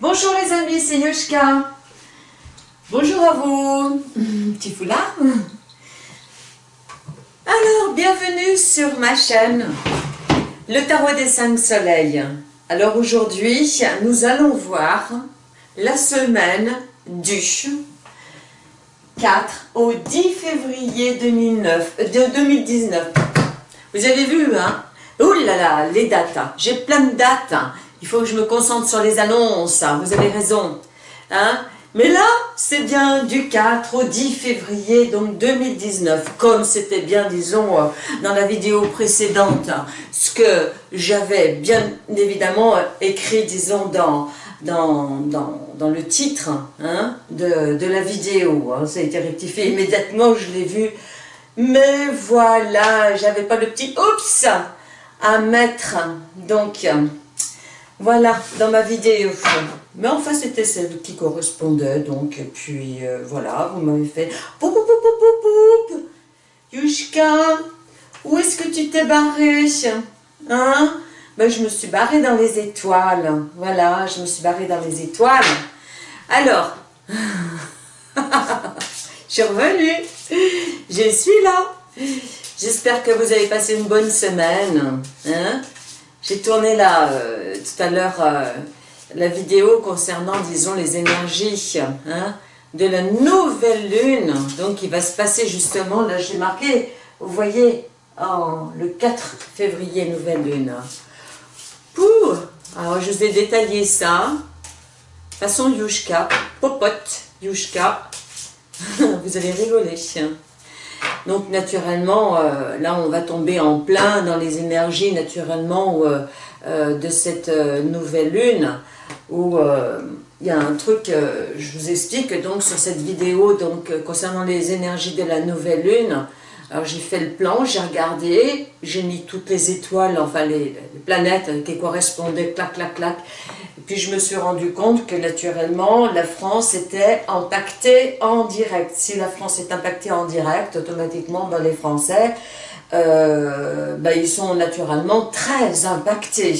Bonjour les amis, c'est Yoshka. Bonjour à vous. Petit foulard. Alors, bienvenue sur ma chaîne, le tarot des cinq soleils. Alors aujourd'hui, nous allons voir la semaine du 4 au 10 février 2009, de 2019. Vous avez vu, hein? Ouh là là, les dates. Hein. J'ai plein de dates. Hein. Il faut que je me concentre sur les annonces. Hein. Vous avez raison. Hein mais là, c'est bien du 4 au 10 février, donc 2019, comme c'était bien, disons, euh, dans la vidéo précédente, ce que j'avais bien évidemment écrit, disons, dans, le titre hein, de, la vidéo. Ça a été rectifié immédiatement, je l'ai vu. Mais voilà, j'avais pas le petit « oups » à mettre. Donc, voilà, dans ma vidéo. Mais enfin, c'était celle qui correspondait, donc, et puis, euh, voilà, vous m'avez fait « Poup, poup, poup, poup, Yushka, où est-ce que tu t'es barré Hein? Ben, je me suis barrée dans les étoiles. Voilà, je me suis barrée dans les étoiles. Alors, je suis revenue. Je suis là. J'espère que vous avez passé une bonne semaine. Hein? J'ai tourné là, euh, tout à l'heure, euh, la vidéo concernant, disons, les énergies hein, de la nouvelle lune. Donc, il va se passer justement, là, j'ai marqué, vous voyez, le 4 février, nouvelle lune. Pour, alors, je vous ai détaillé ça, façon Yushka, popote Yushka. vous allez rigoler. Donc naturellement, euh, là on va tomber en plein dans les énergies naturellement euh, euh, de cette nouvelle lune où il y a un truc, je vous explique donc sur cette vidéo donc concernant les énergies de la nouvelle lune, alors j'ai fait le plan, j'ai regardé, j'ai mis toutes les étoiles, enfin les, planètes qui correspondaient, clac, clac, clac. Puis je me suis rendu compte que naturellement, la France était impactée en direct. Si la France est impactée en direct, automatiquement, ben, les Français, euh, ben, ils sont naturellement très impactés.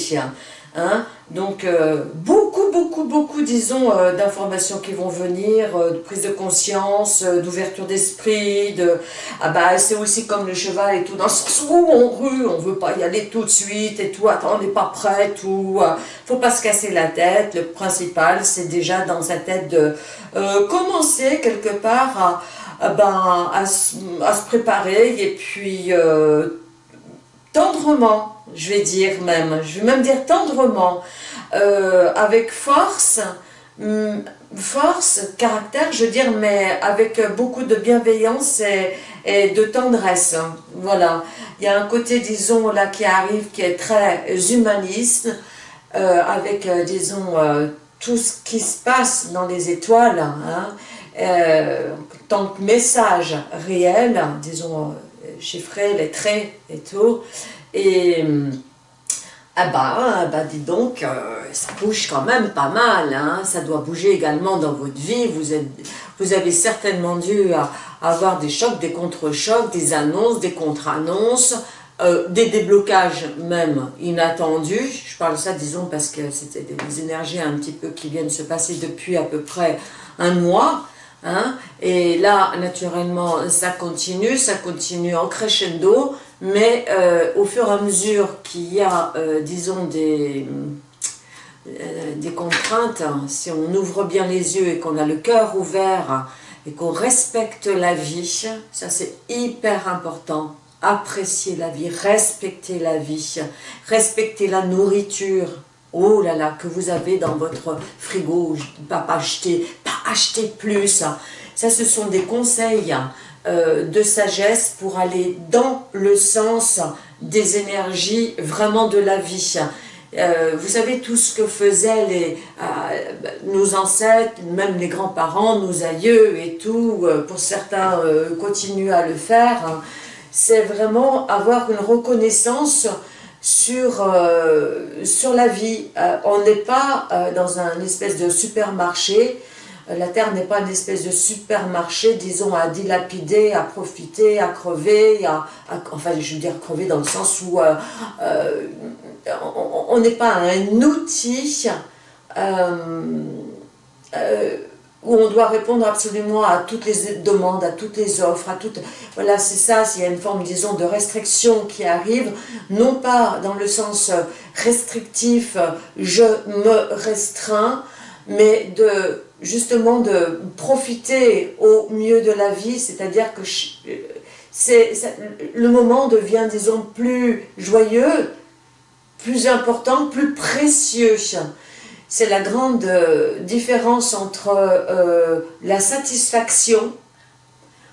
Hein. Donc, euh, beaucoup, beaucoup, beaucoup, disons, euh, d'informations qui vont venir, euh, de prise de conscience, d'ouverture d'esprit, de... Ah bah, c'est aussi comme le cheval et tout, dans le sens où on rue, on veut pas y aller tout de suite et tout, attends, on n'est pas prêt, tout, faut pas se casser la tête, le principal, c'est déjà dans sa tête de commencer quelque part à, ben, à, à, se préparer et puis tendrement, je vais dire même, je vais même dire tendrement, euh, avec force, hum, force, caractère, je veux dire, mais avec beaucoup de bienveillance et, de tendresse. Voilà, il y a un côté, disons, là qui arrive, qui est très humaniste, euh, avec, euh, disons, tout ce qui se passe dans les étoiles, hein, tant que message réel, disons, chiffré, traits et tout, et ah bah, ah bah dis donc, euh, ça bouge quand même pas mal, hein. ça doit bouger également dans votre vie, vous, êtes, vous avez certainement dû avoir des chocs, des contre-chocs, des annonces, des contre-annonces, euh, des déblocages même inattendus, je parle ça disons parce que c'était des énergies un petit peu qui viennent se passer depuis à peu près un mois, Hein? Et là, naturellement, ça continue, ça continue en crescendo, mais euh, au fur et à mesure qu'il y a, euh, disons, des, euh, contraintes, hein, si on ouvre bien les yeux et qu'on a le cœur ouvert et qu'on respecte la vie, ça c'est hyper important. Apprécier la vie, respecter la vie, respecter la nourriture, oh là là, que vous avez dans votre frigo, pas acheter, pas acheter plus. Ça, ce sont des conseils euh, de sagesse pour aller dans le sens des énergies vraiment de la vie. Euh, vous savez tout ce que faisaient les, euh, nos ancêtres, même les grands-parents, nos aïeux et tout, pour certains continuent à le faire, c'est vraiment avoir une reconnaissance sur, euh, sur la vie. Euh, on n'est pas euh, dans un espèce de supermarché, la Terre n'est pas une espèce de supermarché, disons, à dilapider, à profiter, à crever, enfin je veux dire crever dans le sens où on n'est pas un outil où on doit répondre absolument à toutes les demandes, à toutes les offres, à toutes... Voilà, c'est ça, s'il y a une forme, disons, de restriction qui arrive, non pas dans le sens restrictif, je me restreins, mais de justement de profiter au mieux de la vie, c'est-à-dire que c'est le moment devient, disons, plus joyeux, plus important, plus précieux c'est la grande euh, différence entre euh, la satisfaction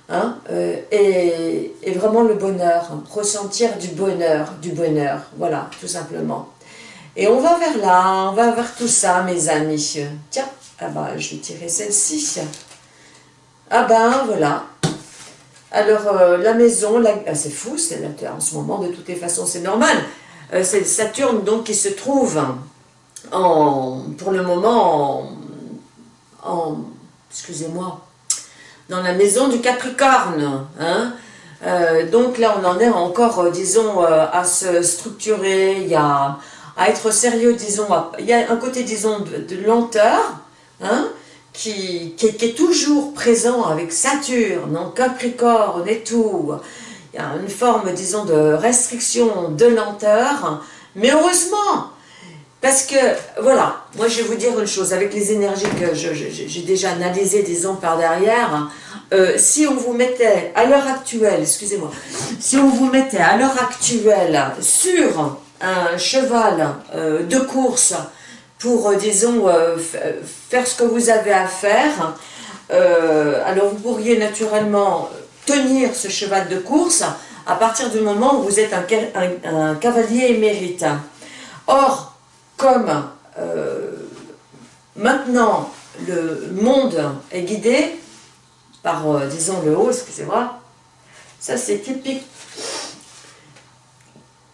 hein, euh, et, vraiment le bonheur, ressentir du bonheur, du bonheur, voilà, tout simplement. Et on va vers là, on va vers tout ça, mes amis. Tiens, ah bah, je vais tirer celle-ci. Ah ben, voilà. Alors, la maison, ah, c'est fou, c'est en ce moment, de toutes les façons, c'est normal. c'est Saturne, donc, qui se trouve pour le moment, en, excusez-moi, dans la maison du Capricorne. Hein. Euh, donc là, on en est encore, euh, disons, euh, à se structurer, à être sérieux, disons, il y a un côté, disons, de, lenteur, hein, qui, qui, est toujours présent avec Saturne, en Capricorne et tout. Il y a une forme, disons, de restriction, de lenteur, mais heureusement, parce que, voilà, moi je vais vous dire une chose, avec les énergies que j'ai déjà analysées, disons, par derrière, euh, si on vous mettait à l'heure actuelle, excusez-moi, si on vous mettait à l'heure actuelle sur un cheval euh, de course pour, euh, disons, faire ce que vous avez à faire, alors vous pourriez naturellement tenir ce cheval de course à partir du moment où vous êtes un, cavalier émérite. Or, comme euh, maintenant le monde est guidé par, euh, disons, le haut, excusez-moi, ça c'est typique.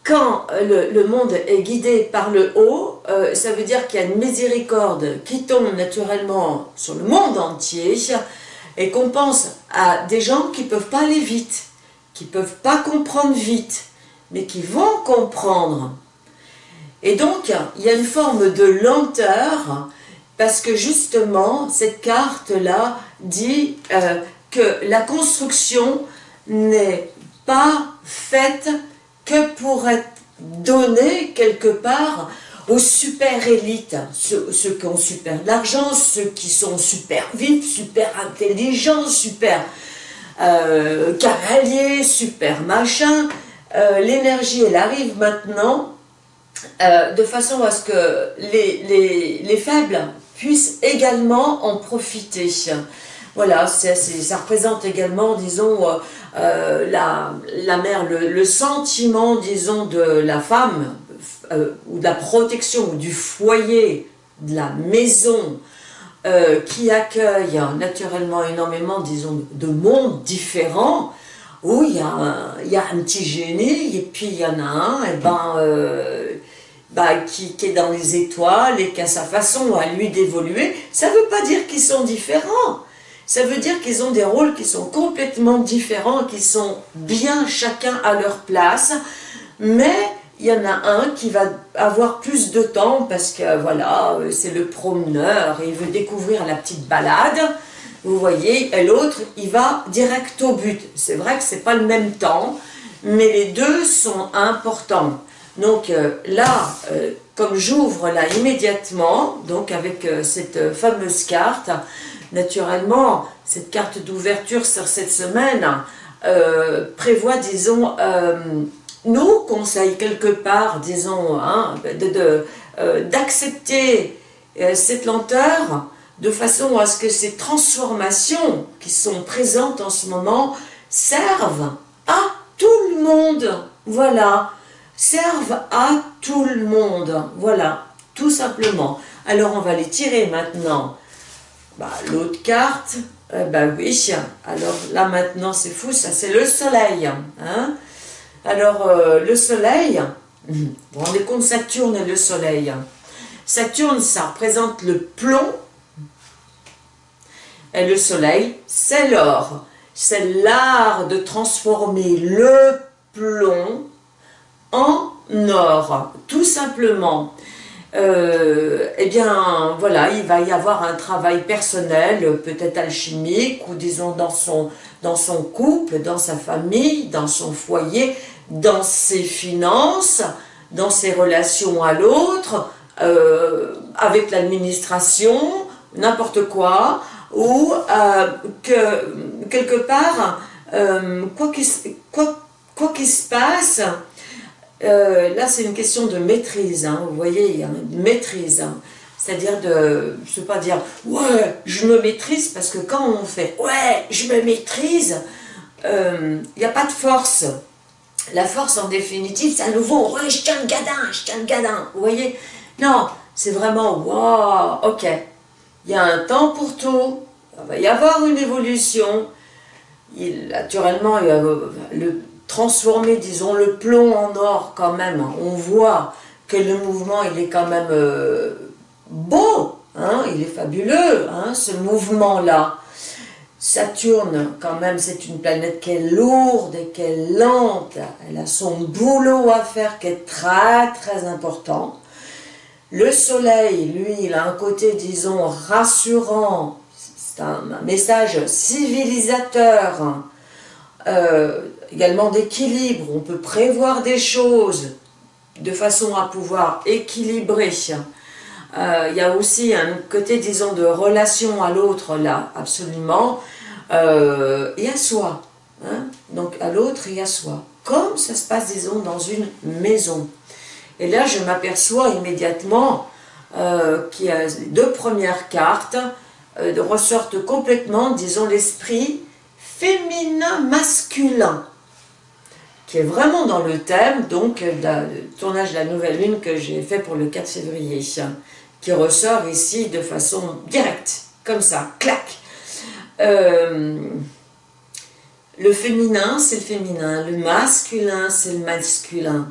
Quand le, monde est guidé par le haut, euh, ça veut dire qu'il y a une miséricorde qui tombe naturellement sur le monde entier et qu'on pense à des gens qui ne peuvent pas aller vite, qui ne peuvent pas comprendre vite, mais qui vont comprendre. Et donc, il y a une forme de lenteur, parce que justement, cette carte-là dit euh, que la construction n'est pas faite que pour être donnée quelque part aux super élites, ceux, qui ont super d'argent, ceux qui sont super vifs, super intelligents, super euh, cavaliers, super machin. Euh, l'énergie, elle arrive maintenant euh, de façon à ce que les, faibles puissent également en profiter. Voilà, ça représente également, disons, euh, euh, la, mère, le, sentiment, disons, de la femme, ou de la protection, ou du foyer, de la maison, qui accueille naturellement énormément, disons, de mondes différents, où il y, a un, petit génie, et puis il y en a un, et ben, bah, qui, est dans les étoiles et qui a sa façon à lui d'évoluer, ça ne veut pas dire qu'ils sont différents. Ça veut dire qu'ils ont des rôles qui sont complètement différents, qui sont bien chacun à leur place, mais il y en a un qui va avoir plus de temps parce que voilà, c'est le promeneur, il veut découvrir la petite balade, vous voyez, et l'autre, il va direct au but. C'est vrai que c'est pas le même temps, mais les deux sont importants. Donc euh, là, euh, comme j'ouvre là immédiatement, donc avec euh, cette fameuse carte, naturellement, cette carte d'ouverture sur cette semaine prévoit, disons, nous conseille quelque part, disons, hein, d'accepter cette lenteur de façon à ce que ces transformations qui sont présentes en ce moment servent à tout le monde. Voilà servent à tout le monde. Voilà, tout simplement. Alors on va les tirer maintenant. Bah, L'autre carte, eh ben oui, alors là maintenant c'est fou, ça c'est le soleil. Hein alors euh, le soleil, vous vous rendez compte Saturne et le soleil. Saturne ça représente le plomb et le soleil c'est l'or. C'est l'art de transformer le plomb en or, tout simplement. Euh, eh bien, voilà, il va y avoir un travail personnel, peut-être alchimique, ou disons dans son, dans son couple, dans sa famille, dans son foyer, dans ses finances, dans ses relations à l'autre, euh, avec l'administration, n'importe quoi, ou euh, que quelque part, quoi qu'il se passe, euh, là, c'est une question de maîtrise, hein. vous voyez, il y a une maîtrise. Hein. C'est-à-dire de, je ne pas dire, ouais, je me maîtrise, parce que quand on fait, ouais, je me maîtrise, euh, il n'y a pas de force. La force, en définitive, c'est à nouveau, ouais, je tiens le gadin, je tiens le gadin, vous voyez? Non, c'est vraiment, waouh, ok, il y a un temps pour tout, il va y avoir une évolution, naturellement, il y a le, transformer, disons, le plomb en or quand même. On voit que le mouvement, il est quand même euh, beau, hein, il est fabuleux, hein, ce mouvement-là. Saturne, quand même, c'est une planète qui est lourde et qui est lente. Elle a son boulot à faire qui est très, très important. Le soleil, lui, il a un côté, disons, rassurant. C'est un, message civilisateur. Euh, également d'équilibre, on peut prévoir des choses de façon à pouvoir équilibrer. Euh, il y a aussi un côté, disons, de relation à l'autre là, absolument, euh, et à soi. Hein. Donc à l'autre et à soi. Comme ça se passe, disons, dans une maison. Et là, je m'aperçois immédiatement euh, qu'il y a deux premières cartes ressortent complètement, disons, l'esprit féminin-masculin qui est vraiment dans le thème donc du tournage de la nouvelle lune que j'ai fait pour le 4 février, qui ressort ici de façon directe, comme ça, clac. Euh, le féminin, c'est le féminin, le masculin, c'est le masculin.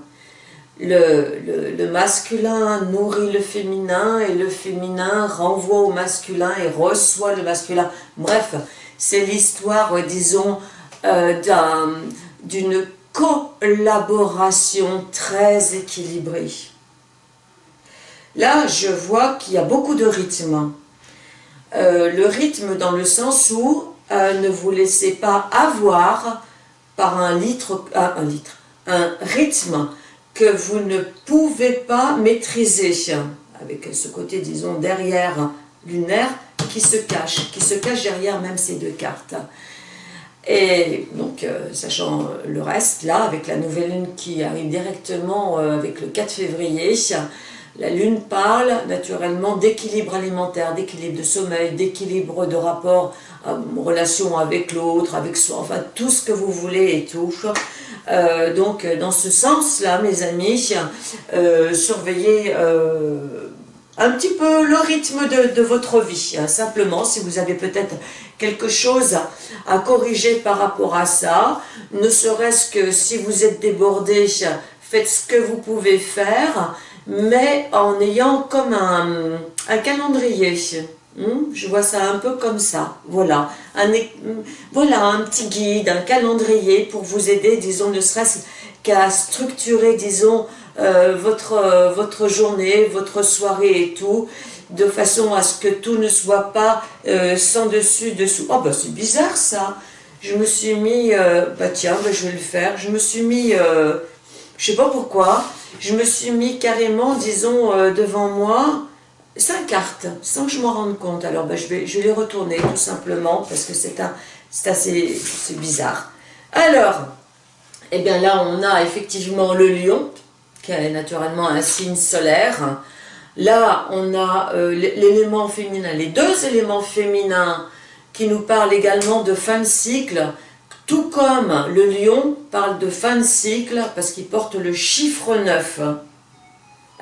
Le, le, masculin nourrit le féminin et le féminin renvoie au masculin et reçoit le masculin. Bref, c'est l'histoire, disons, euh, d'une collaboration très équilibrée. Là, je vois qu'il y a beaucoup de rythme. Euh, le rythme dans le sens où euh, ne vous laissez pas avoir par euh, un litre, un rythme que vous ne pouvez pas maîtriser, avec ce côté, disons, derrière lunaire, qui se cache, qui se cache derrière même ces deux cartes. Et donc, euh, sachant le reste, là, avec la nouvelle lune qui arrive directement euh, avec le 4 février, la lune parle naturellement d'équilibre alimentaire, d'équilibre de sommeil, d'équilibre de rapport, euh, relation avec l'autre, avec soi, enfin tout ce que vous voulez et tout. donc, dans ce sens-là, mes amis, surveillez un petit peu le rythme de, votre vie. Hein. Simplement, si vous avez peut-être quelque chose à corriger par rapport à ça, ne serait-ce que si vous êtes débordé, faites ce que vous pouvez faire, mais en ayant comme un, calendrier. Hmm? Je vois ça un peu comme ça, voilà. Un, voilà un petit guide, un calendrier pour vous aider, disons, ne serait-ce qu'à structurer, disons, euh, votre, euh, votre journée, votre soirée et tout, de façon à ce que tout ne soit pas euh, sans dessus, dessous. Oh bah c'est bizarre ça Je me suis mis, bah tiens, bah, je vais le faire, je me suis mis, je sais pas pourquoi, je me suis mis carrément, disons, devant moi, cinq cartes, sans que je m'en rende compte. Alors bah, je, vais, je les retourner tout simplement, parce que c'est assez bizarre. Alors, eh bien là on a effectivement le lion, qui est naturellement un signe solaire. Là, on a euh, l'élément féminin, les deux éléments féminins qui nous parlent également de fin de cycle, tout comme le lion parle de fin de cycle parce qu'il porte le chiffre 9.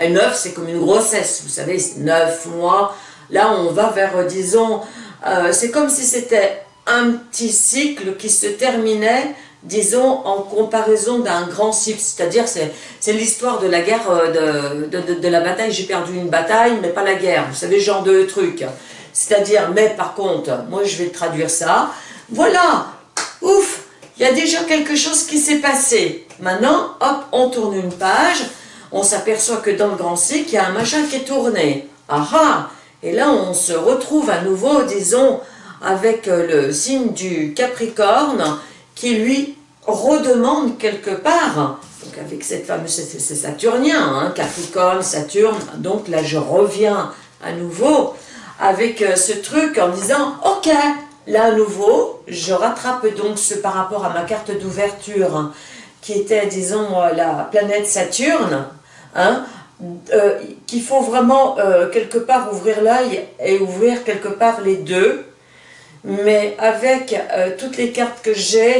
Et 9, c'est comme une grossesse, vous savez, 9 mois. Là, on va vers, disons, euh, c'est comme si c'était un petit cycle qui se terminait disons, en comparaison d'un grand cycle, c'est-à-dire c'est l'histoire de la guerre, euh, de, de, la bataille, j'ai perdu une bataille, mais pas la guerre, vous savez, genre de truc. C'est-à-dire, mais par contre, moi je vais traduire ça, voilà, ouf, il y a déjà quelque chose qui s'est passé. Maintenant, hop, on tourne une page, on s'aperçoit que dans le grand cycle, il y a un machin qui est tourné. Ah ah. Et là, on se retrouve à nouveau, disons, avec euh, le signe du Capricorne, qui lui redemande quelque part, donc avec cette fameuse, c'est saturnien, hein, Capricorne, Saturne, donc là je reviens à nouveau avec euh, ce truc en disant, ok, là à nouveau, je rattrape donc ce par rapport à ma carte d'ouverture, qui était, disons, euh, la planète Saturne, hein, euh, qu'il faut vraiment quelque part ouvrir l'œil et ouvrir quelque part les deux, mais avec toutes les cartes que j'ai,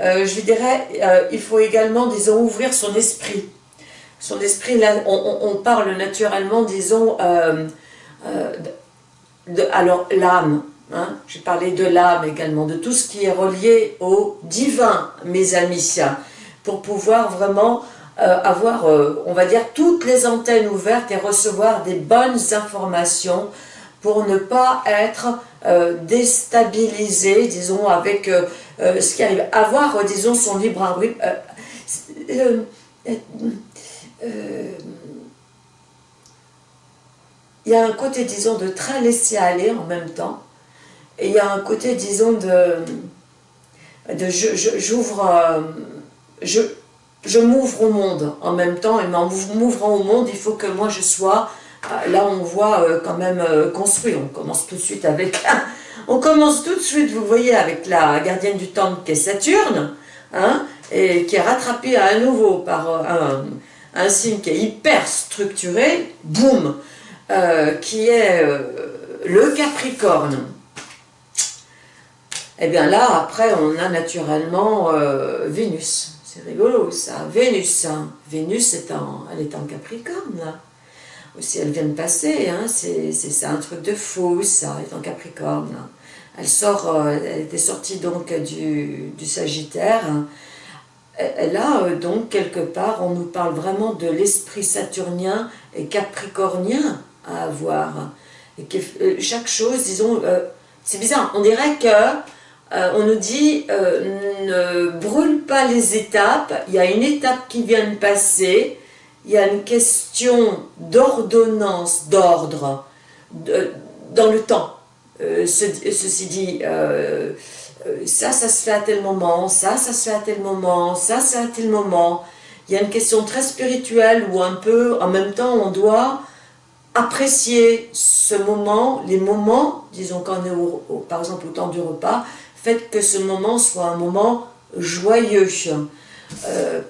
euh, je dirais, euh, il faut également, disons, ouvrir son esprit. Son esprit, là, on, parle naturellement, disons, euh, alors l'âme, hein, j'ai parlé de l'âme également, de tout ce qui est relié au divin, mes amis, pour pouvoir vraiment avoir, on va dire, toutes les antennes ouvertes et recevoir des bonnes informations pour ne pas être déstabilisé, disons, avec euh, ce qui arrive, avoir, euh, disons, son libre arbitre. Euh, il y a un côté, disons, de très laisser aller en même temps, et il y a un côté, disons, de, de j'ouvre, je, je m'ouvre au monde en même temps, et en m'ouvrant au monde, il faut que moi je sois, là on voit quand même construit, on commence tout de suite avec on commence tout de suite, vous voyez, avec la gardienne du temple qui est Saturne, hein, et qui est rattrapée à nouveau par euh, un, signe qui est hyper structuré, boum, euh, qui est euh, le Capricorne. Et eh bien là, après, on a naturellement Vénus. C'est rigolo ça, Vénus. Hein. Vénus, est en, elle est en Capricorne, là. Aussi, elle vient de passer, hein. c'est un truc de fou, ça, elle est en Capricorne. Elle sort, euh, elle était sortie donc du, Sagittaire. Elle a euh, donc quelque part, on nous parle vraiment de l'esprit saturnien et capricornien à avoir. Et que euh, chaque chose, disons, c'est bizarre, on dirait que on nous dit ne brûle pas les étapes, il y a une étape qui vient de passer, il y a une question d'ordonnance, d'ordre, dans le temps. Euh, ceci dit, euh, euh, ça, ça se fait à tel moment, ça, ça se fait à tel moment, ça, c'est à tel moment. Il y a une question très spirituelle où un peu, en même temps, on doit apprécier ce moment, les moments, disons quand on est par exemple au temps du repas, faites que ce moment soit un moment joyeux.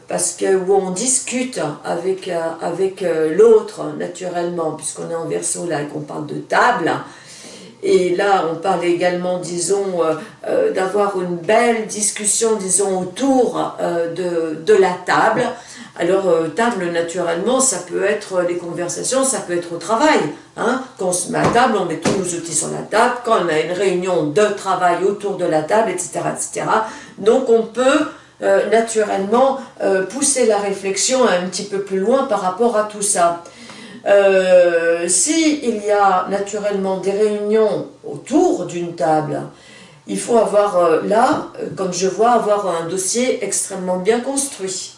Parce que où on discute avec, avec l'autre naturellement, puisqu'on est en verso là et qu'on parle de table, et là, on parle également, disons, euh, euh, d'avoir une belle discussion, disons, autour euh, de, de, la table. Alors, table, naturellement, ça peut être les conversations, ça peut être au travail. Hein. Quand on se met à table, on met tous nos outils sur la table. Quand on a une réunion de travail autour de la table, etc. etc. Donc, on peut naturellement pousser la réflexion un petit peu plus loin par rapport à tout ça. Euh, si il y a naturellement des réunions autour d'une table, il faut avoir euh, là, euh, comme je vois, avoir un dossier extrêmement bien construit.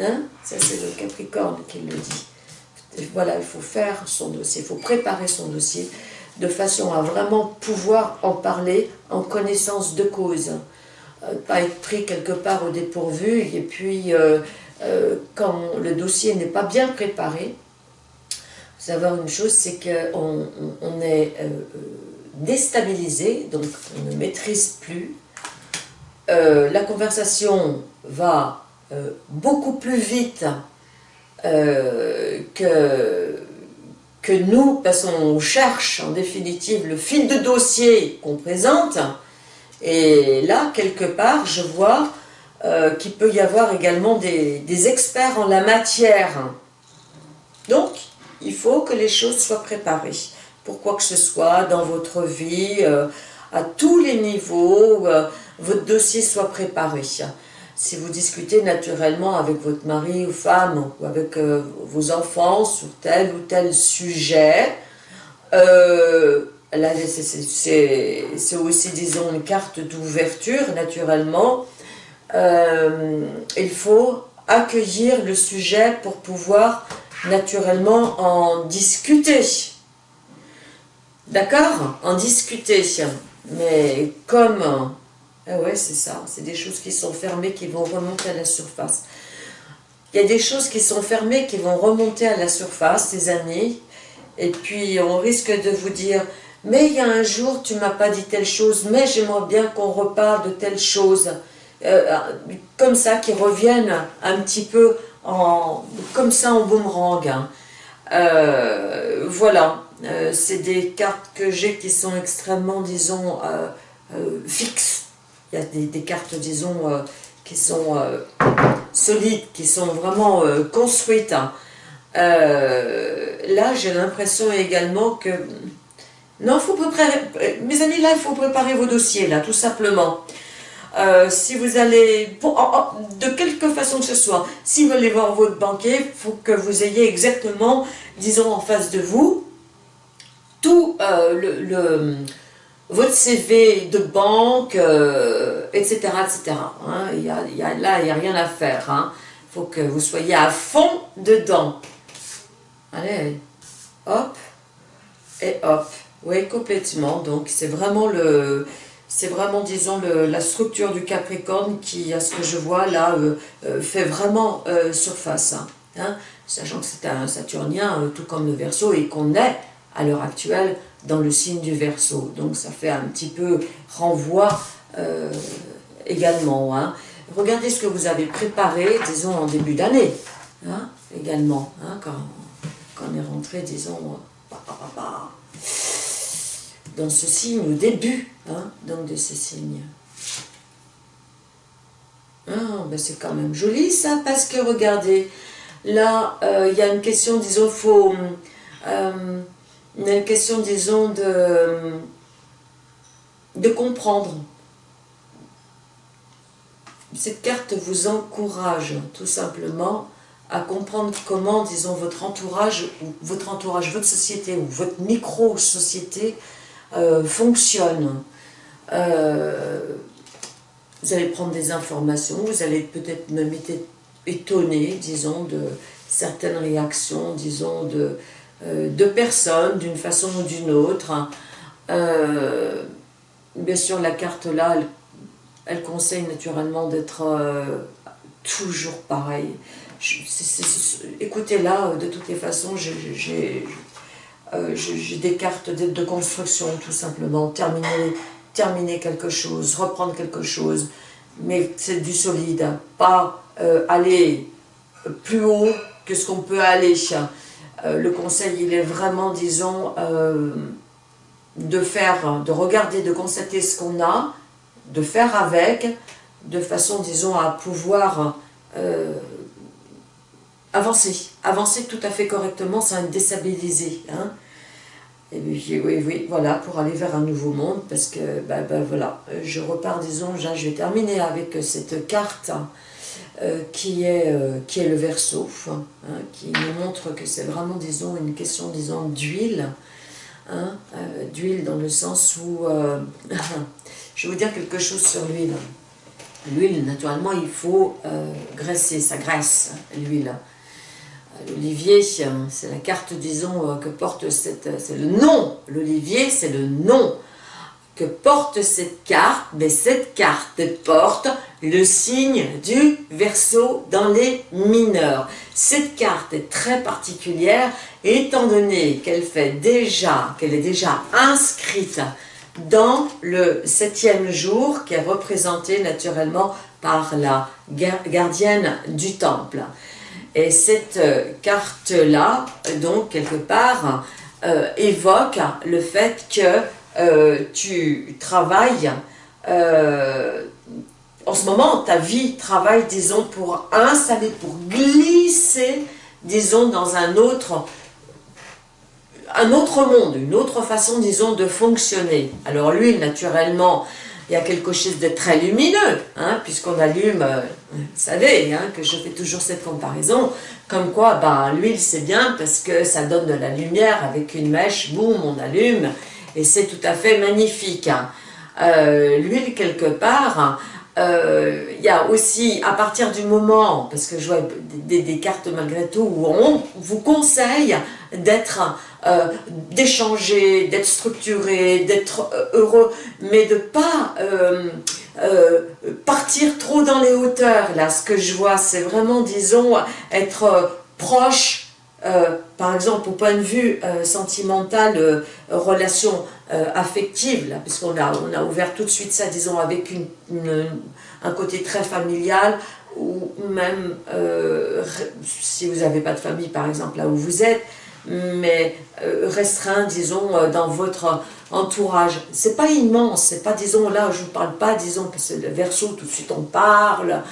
Hein Ça c'est le Capricorne qui le dit. voilà, il faut faire son dossier, il faut préparer son dossier de façon à vraiment pouvoir en parler en connaissance de cause. Pas être pris quelque part au dépourvu et puis quand le dossier n'est pas bien préparé, savoir une chose, c'est qu'on on, est euh, euh, déstabilisé, donc on ne maîtrise plus. Euh, la conversation va beaucoup plus vite que, que nous, parce qu'on cherche en définitive le fil de dossier qu'on présente. Et là, quelque part, je vois qu'il peut y avoir également des, experts en la matière. Donc, il faut que les choses soient préparées pour quoi que ce soit dans votre vie, euh, à tous les niveaux, euh, votre dossier soit préparé. Si vous discutez naturellement avec votre mari ou femme ou avec euh, vos enfants sur tel ou tel sujet, c'est aussi disons une carte d'ouverture naturellement. il faut accueillir le sujet pour pouvoir naturellement en discuter. D'accord? En discuter. Mais comme... Ah ouais, c'est ça. C'est des choses qui sont fermées qui vont remonter à la surface. Il y a des choses qui sont fermées qui vont remonter à la surface ces années. Et puis on risque de vous dire, mais il y a un jour tu m'as pas dit telle chose, mais j'aimerais bien qu'on reparle de telle chose. Euh, comme ça, qui reviennent un petit peu en, comme ça en boomerang. Hein. Euh, voilà, euh, c'est des cartes que j'ai qui sont extrêmement, disons, fixes. Il y a des, cartes, disons, qui sont solides, qui sont vraiment construites. Hein. là, j'ai l'impression également que... Non, faut préparer... Mes amis, là, il faut préparer vos dossiers, là, tout simplement. Euh, si vous allez, de quelque façon que ce soit, si vous allez voir votre banquier, il faut que vous ayez exactement, disons en face de vous, tout euh, le, votre CV de banque, etc. etc. a, là, il n'y a rien à faire. Il hein. faut que vous soyez à fond dedans. Allez, hop, et hop. Oui, complètement. Donc, c'est vraiment le vraiment, disons, la structure du Capricorne qui, à ce que je vois là, euh, euh, fait vraiment euh, surface. Hein, hein. sachant que c'est un Saturnien, tout comme le Verseau, et qu'on est, à l'heure actuelle, dans le signe du Verseau. Donc ça fait un petit peu renvoi également. Hein. Regardez ce que vous avez préparé, disons, en début d'année, également, quand, on est rentré, disons, dans ce signe au début hein, donc de ce signe. Ah, ben c'est quand même joli ça, parce que regardez, là, euh, il y a une question, disons, faut, euh, une question, disons, de, de comprendre. Cette carte vous encourage tout simplement à comprendre comment, disons, votre entourage, ou votre entourage, votre société, ou votre micro-société euh, fonctionne. Euh, vous allez prendre des informations, vous allez peut-être même être étonné, disons, de certaines réactions, disons, de, euh, de personnes, d'une façon ou d'une autre. bien sûr, la carte là, elle, conseille naturellement d'être toujours pareil. écoutez là, de toutes les façons, j'ai euh, j'ai des cartes de, construction, tout simplement. Terminer, terminer quelque chose, reprendre quelque chose. Mais c'est du solide. Pas euh, aller plus haut que ce qu'on peut aller. Euh, le conseil, il est vraiment, disons, de faire, de regarder, de constater ce qu'on a, de faire avec, de façon, disons, à pouvoir avancer, avancer tout à fait correctement sans être déstabilisé. Hein. Et puis oui, oui, voilà, pour aller vers un nouveau monde, parce que, ben, ben voilà, je repars, disons, je vais terminer avec cette carte euh, qui, est, euh, qui est le verso, hein, qui nous montre que c'est vraiment, disons, une question, disons, d'huile, hein, euh, d'huile dans le sens où, je vais vous dire quelque chose sur l'huile. L'huile, naturellement, il faut graisser, ça graisse, l'huile. L'olivier, c'est la carte, disons, euh, que porte cette... Euh, c'est le nom. L'olivier, c'est le nom que porte cette carte? Mais cette carte porte le signe du verso dans les mineurs. Cette carte est très particulière étant donné qu'elle fait déjà, qu'elle est déjà inscrite dans le septième jour qui est représenté naturellement par la gardienne du temple. Et cette euh, carte-là, donc, quelque part, euh, évoque le fait que euh, tu travailles, en ce moment, ta vie travaille, disons, pour installer, pour glisser, disons, dans un autre, un autre monde, une autre façon, disons, de fonctionner. Alors lui, naturellement, il y a quelque chose de très lumineux, hein, puisqu'on allume, euh, vous savez, hein, que je fais toujours cette comparaison, comme quoi ben, l'huile c'est bien parce que ça donne de la lumière avec une mèche, boum, on allume, et c'est tout à fait magnifique. Hein. Euh, l'huile quelque part, il y a aussi, à partir du moment, parce que je vois des, cartes malgré tout, où on vous conseille d'être, d'échanger, d'être structuré, d'être heureux, mais de pas partir trop dans les hauteurs. Là, ce que je vois, c'est vraiment, disons, être proche euh, par exemple, au point de vue euh, sentimental, euh, relation affective, puisqu'on a, on a ouvert tout de suite ça, disons, avec un côté très familial, ou même si vous n'avez pas de famille, par exemple, là où vous êtes, mais restreint, disons, dans votre entourage. C'est pas immense, c'est pas, disons, là, je vous parle pas, disons, parce que le verso, tout de suite on parle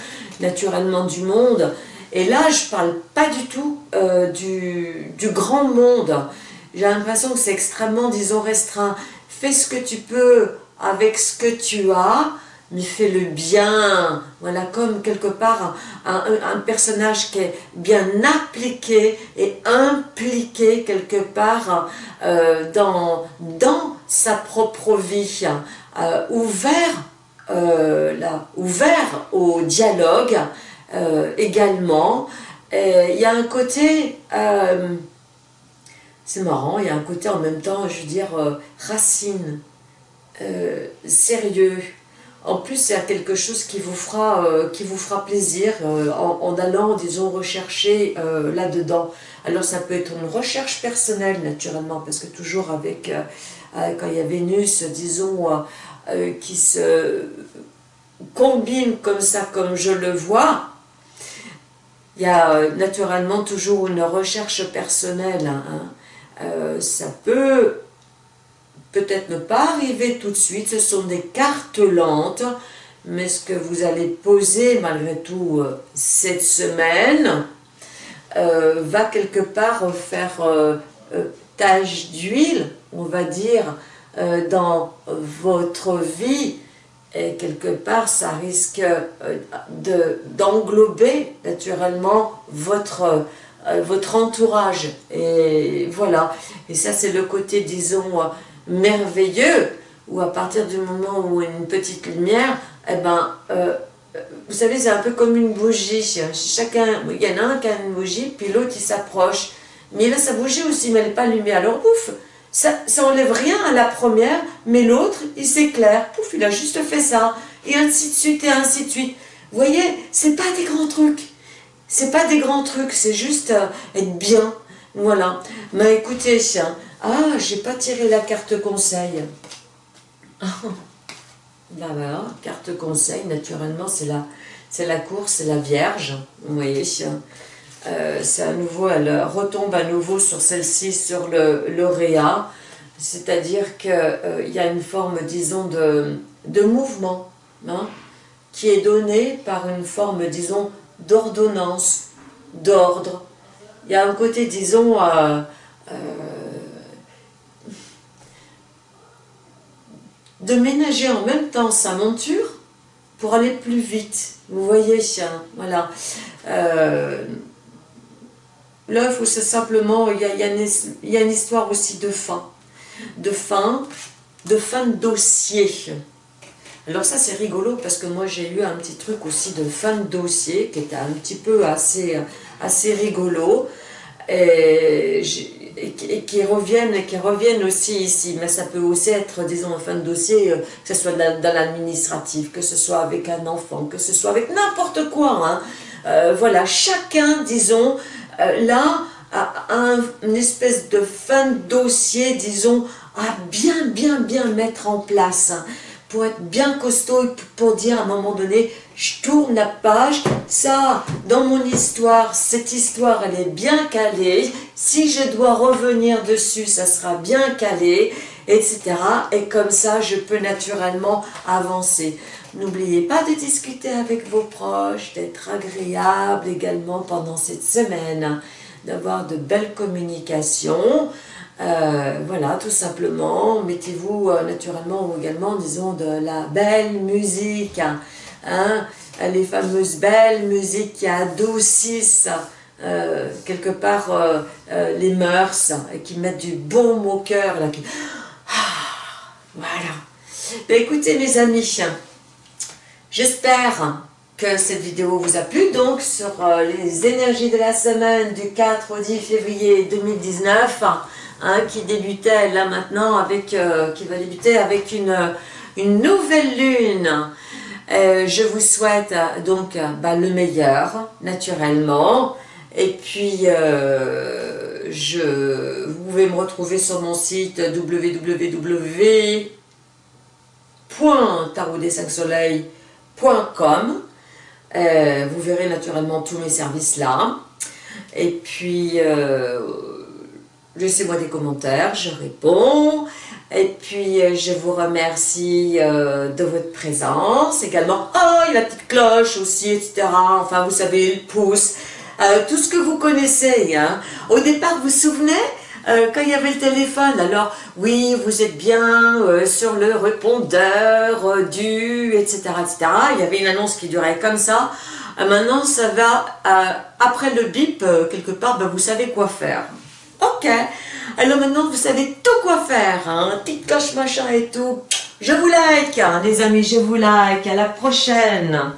naturellement du monde, et là, je parle pas du tout euh, du, grand monde. J'ai l'impression que c'est extrêmement, disons, restreint. Fais ce que tu peux avec ce que tu as, mais fais le bien. Voilà, comme quelque part un, personnage qui est bien appliqué et impliqué quelque part euh, dans, sa propre vie, euh, ouvert, là, ouvert au dialogue, euh, également. Il y a un côté, euh, c'est marrant, il y a un côté en même temps, je veux dire, euh, racine, sérieux. En plus, a quelque chose qui vous fera, qui vous fera plaisir en, allant, disons, rechercher là-dedans. Alors ça peut être une recherche personnelle, naturellement, parce que toujours avec, quand il y a Vénus, disons, qui se combine comme ça, comme je le vois, il y a euh, naturellement toujours une recherche personnelle. Hein. Euh, ça peut peut-être ne pas arriver tout de suite, ce sont des cartes lentes, mais ce que vous allez poser malgré tout euh, cette semaine va quelque part faire tache d'huile, on va dire, dans votre vie, et quelque part ça risque euh, d'englober naturellement votre, euh, votre entourage. Et voilà, et ça c'est le côté disons euh, merveilleux, où à partir du moment où une petite lumière, eh ben, vous savez c'est un peu comme une bougie, chacun, il y en a un qui a une bougie, puis l'autre il s'approche, mais a sa bougie aussi, mais elle n'est pas allumée, alors ouf ça, ça enlève rien à la première, mais l'autre, il s'éclaire, pouf, il a juste fait ça, et ainsi de suite, et ainsi de suite. Vous voyez, c'est pas des grands trucs, c'est pas des grands trucs, c'est juste euh, être bien, voilà. Mais écoutez, ah, j'ai pas tiré la carte conseil. Là, voilà, carte conseil, naturellement, c'est la, la course, c'est la Vierge, vous voyez, euh, c'est à nouveau, elle retombe à nouveau sur celle-ci, sur le, Réa, c'est-à-dire qu'il euh, y a une forme, disons, de, de mouvement, hein, qui est donné par une forme, disons, d'ordonnance, d'ordre. Il y a un côté, disons, euh, de ménager en même temps sa monture pour aller plus vite. Vous voyez, voilà. L'œuf, c'est simplement, il y, a, une, histoire aussi de fin. De fin, de fin de dossier. Alors ça, c'est rigolo parce que moi, j'ai eu un petit truc aussi de fin de dossier qui était un petit peu assez, assez rigolo. Et, et qui reviennent aussi ici. Mais ça peut aussi être, disons, en fin de dossier, euh, que ce soit dans, l'administratif, que ce soit avec un enfant, que ce soit avec n'importe quoi. Hein. Euh, voilà, chacun, disons, euh, là, un, une espèce de fin de dossier, disons, à bien, bien, bien mettre en place, hein, pour être bien costaud, pour dire à un moment donné, je tourne la page, ça, dans mon histoire, cette histoire, elle est bien calée, si je dois revenir dessus, ça sera bien calé, etc. Et comme ça, je peux naturellement avancer. N'oubliez pas de discuter avec vos proches, d'être agréable également pendant cette semaine, d'avoir de belles communications. Euh, voilà, tout simplement, mettez-vous euh, naturellement également, disons, de la belle musique, hein, les fameuses belles musiques qui adoucissent euh, quelque part les mœurs et qui mettent du bon au cœur. Ah, voilà. Ben, écoutez mes amis, J'espère que cette vidéo vous a plu, donc sur les énergies de la semaine du 4 au 10 février 2019, hein, qui débutait là maintenant avec, euh, qui va débuter avec une, une nouvelle lune. Euh, je vous souhaite donc bah, le meilleur, naturellement, et puis je, vous pouvez me retrouver sur mon site www.tarotdes5soleils.com euh, vous verrez naturellement tous mes services là. Et puis, euh, laissez-moi des commentaires, je réponds. Et puis, euh, je vous remercie de votre présence également. Oh, la petite cloche aussi, etc. Enfin, vous savez, le pouce. tout ce que vous connaissez. Hein. Au départ, vous vous souvenez euh, quand il y avait le téléphone, alors oui, vous êtes bien euh, sur le répondeur euh, du, etc., etc. Il y avait une annonce qui durait comme ça. maintenant, ça va, après le bip, quelque part, ben, vous savez quoi faire. Ok, alors maintenant, vous savez tout quoi faire, hein, petite cloche machin et tout. Je vous like, hein, les amis, je vous like, à la prochaine